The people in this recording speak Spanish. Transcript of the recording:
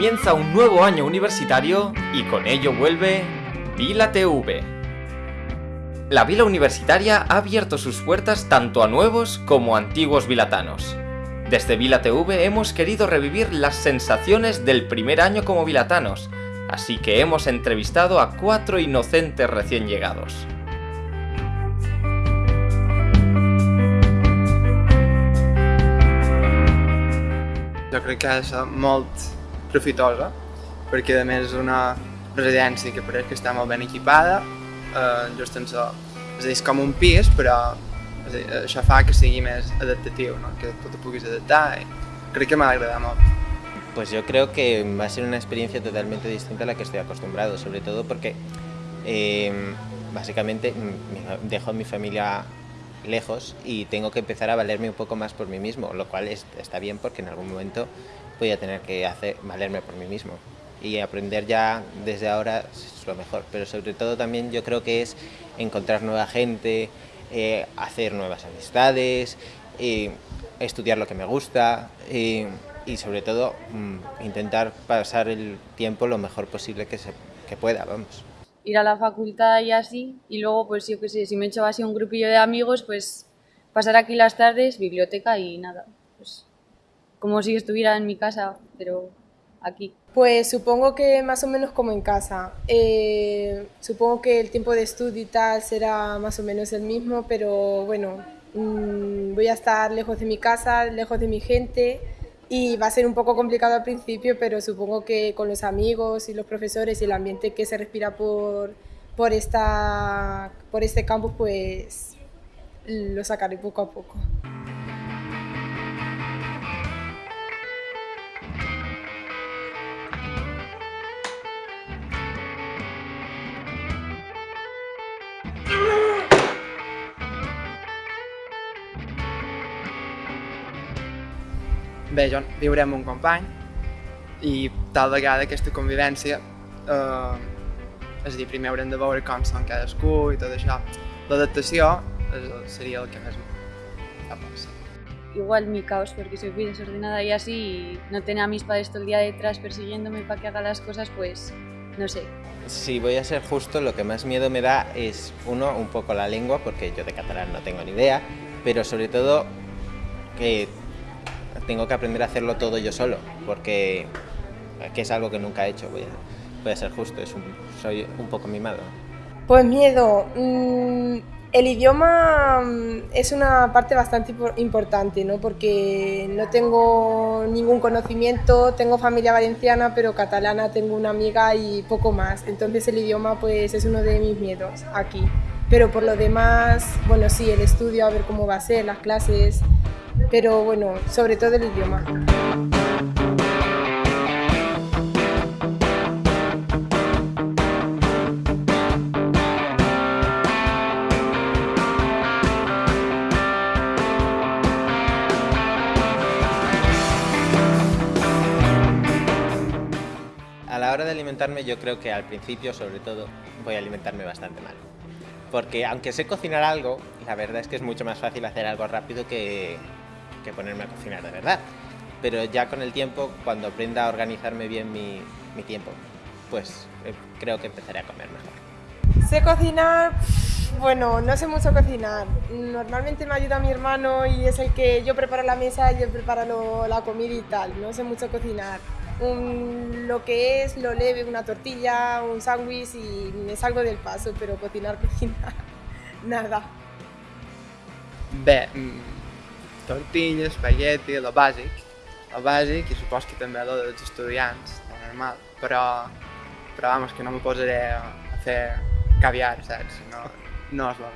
Comienza un nuevo año universitario y con ello vuelve Vila TV. La Vila Universitaria ha abierto sus puertas tanto a nuevos como a antiguos vilatanos. Desde Vila TV hemos querido revivir las sensaciones del primer año como vilatanos, así que hemos entrevistado a cuatro inocentes recién llegados. Jo crec que molt profitosa, perquè a més és una residència que pareix que està molt ben equipada, eh, just en so, és a dir, un pis, però dir, això que sigui més adaptatiu, no? que tu te puguis adaptar i crec que m'ha d'agradar molt. Pues yo creo que va a ser una experiencia totalmente distinta a la que estoy acostumbrado, sobre todo porque eh, básicamente mm, dejo a mi familia lejos y tengo que empezar a valerme un poco más por mí mismo, lo cual es, está bien porque en algún momento voy a tener que hacer, valerme por mí mismo. Y aprender ya desde ahora es lo mejor, pero sobre todo también yo creo que es encontrar nueva gente, eh, hacer nuevas amistades, eh, estudiar lo que me gusta eh, y sobre todo mm, intentar pasar el tiempo lo mejor posible que, se, que pueda, vamos. ir a la facultad y así, y luego, pues yo qué sé, si me he hecho así un grupillo de amigos, pues pasar aquí las tardes, biblioteca y nada, como si estuviera en mi casa, pero aquí. Pues supongo que más o menos como en casa. Eh, supongo que el tiempo de estudio y tal será más o menos el mismo, pero bueno, mmm, voy a estar lejos de mi casa, lejos de mi gente y va a ser un poco complicado al principio, pero supongo que con los amigos y los profesores y el ambiente que se respira por, por, esta, por este campus, pues lo sacaré poco a poco. Bé, jo viuré amb un company i tal vegada aquesta convivència eh, és a dir, primer haurem de veure com són cadascú i tot això. L'adaptació seria el que més por, sí. Igual mi caos, porque soy muy desordenada y así, y no tener a mis padres todo el día detrás persiguiéndome para que haga las cosas, pues no sé. Si voy a ser justo, lo que más miedo me da es, uno, un poco la lengua, porque yo de catalán no tengo ni idea, pero sobre todo que tengo que aprender a hacerlo todo yo solo, porque que es algo que nunca he hecho, voy a, voy a ser justo, es un, soy un poco mimado. Pues miedo. Mm, el idioma mm, es una parte bastante importante, ¿no? porque no tengo ningún conocimiento, tengo familia valenciana, pero catalana tengo una amiga y poco más. Entonces el idioma pues, es uno de mis miedos aquí. Pero por lo demás, bueno, sí, el estudio, a ver cómo va a ser, las clases, pero bueno, sobre todo el idioma. A la hora de alimentarme yo creo que al principio sobre todo voy a alimentarme bastante mal. Porque aunque sé cocinar algo, la verdad es que es mucho más fácil hacer algo rápido que, que ponerme a cocinar de verdad. Pero ya con el tiempo, cuando aprenda a organizarme bien mi, mi tiempo, pues eh, creo que empezaré a comer mejor. Sé cocinar, bueno, no sé mucho cocinar. Normalmente me ayuda mi hermano y es el que yo preparo la mesa y él prepara lo, la comida y tal. No sé mucho cocinar. Un, lo que es lo leve, una tortilla, un sándwich y me salgo del paso, pero cocinar, cocinar, nada. Mm, tortilla, espagueti, el bàsic, el bàsic i supos que també el dels estudiants, el normal, però, però vamos, que no me posaré a fer caviar, saps? No, no és bo.